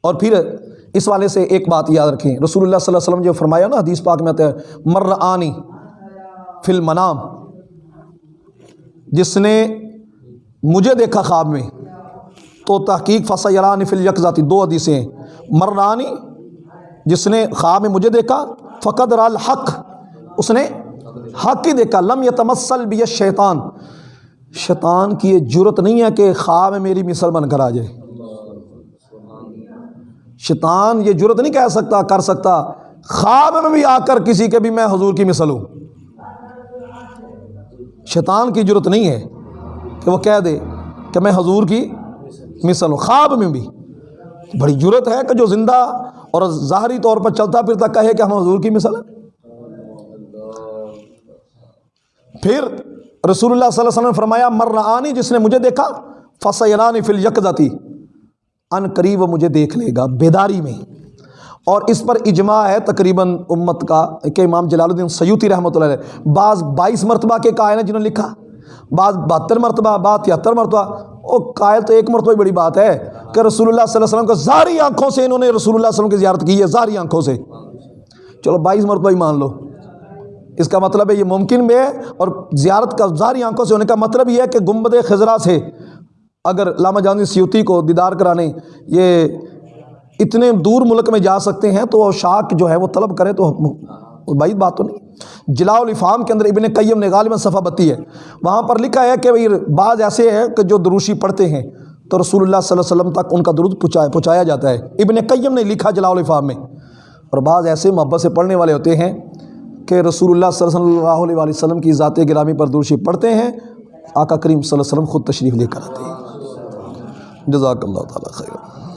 اور پھر اس والے سے ایک بات یاد رکھیں۔ رسول اللہ صلی اللہ علیہ وسلم جو فرمایا نا حدیث پاک میں آتا ہے مر آنی فی المنام جس نے مجھے دیکھا خواب میں، تو تحقیق فصیران فل یکذاتی دو حدیثیں ہیں۔ مرانی جس نے خواب میں مجھے دیکھا فقد رال حق اس نے حق ہی دیکھا، لم یتمسل بھی شیطان شیطان کی یہ جرت نہیں ہے کہ خواب میں میری مثل بن کر آ جائے۔ شیطان یہ جرت نہیں کہہ سکتا، کر سکتا۔ خواب میں بھی آ کر کسی کے بھی میں حضور کی مثل ہوں۔ شیطان کی جرت نہیں ہے کہ وہ کہہ دے کہ میں حضور کی مثل ہوں۔ خواب میں بھی۔ بڑی جرت ہے کہ جو زندہ اور ظاہری طور پر چلتا پھرتا کہے کہ ہم حضور کی مثل ہیں۔ پھر رسول اللہ صلی اللہ علیہ وسلم نے فرمایا، مرآنی جس نے مجھے دیکھا فصیرانی فل یکدتی ان قریب وہ مجھے دیکھ لے گا، بیداری میں۔ اور اس پر اجماع ہے تقریباً امت کا کہ امام جلال الدین سیوتی رحمۃ اللہ علیہ۔ بعض بائیس مرتبہ کے قائل ہیں جنہوں نے لکھا۔ بعض بہتر مرتبہ، بعض تہتر مرتبہ۔ او قائل تو ایک مرتبہ بڑی بات ہے کہ رسول اللہ صلی اللہ علیہ وسلم کو ظاہری آنکھوں سے انہوں نے رسول اللہ علیہ وسلم کی زیارت کی ہے، ظاہری آنکھوں سے۔ چلو بائیس مرتبہ ہی مان لو۔ اس کا مطلب ہے یہ ممکن بھی ہے اور زیارت کا ظاہری آنکھوں سے ہونے کا مطلب یہ ہے کہ گنبد خزرہ سے اگر علامہ جان سیوتی کو دیدار کرانے یہ اتنے دور ملک میں جا سکتے ہیں تو شاک جو ہے وہ طلب کرے تو بھائی بات تو نہیں۔ جلاء الفام کے اندر ابن قیم نے غالباً صفحہ بتی ہے۔ وہاں پر لکھا ہے کہ بھائی بعض ایسے ہیں کہ جو دروشی پڑھتے ہیں تو رسول اللہ صلی اللہ علیہ وسلم تک ان کا درود پہنچایا پہنچایا جاتا ہے۔ ابن قیم نے لکھا جلاء الفام میں۔ اور بعض ایسے محبت سے پڑھنے والے ہوتے ہیں کہ رسول اللہ صلی اللہ علیہ وسلم کی ذات گرامی پر دروشی پڑھتے ہیں۔ آقا کریم صلی اللہ علیہ وسلم خود تشریف لے کر آتے ہیں۔ جزاک اللہ تعالیٰ خیر۔